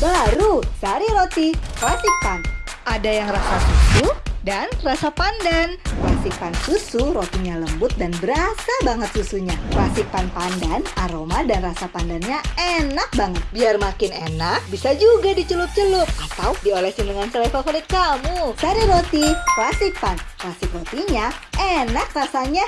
Baru Sari Roti Klasik Pan. Ada yang rasa susu dan rasa pandan. Klasik Pan susu rotinya lembut dan berasa banget susunya. Klasik Pan pandan, aroma dan rasa pandannya enak banget. Biar makin enak, bisa juga dicelup-celup atau diolesin dengan selai favorit kamu. Sari Roti Klasik Pan. Klasik rotinya enak rasanya.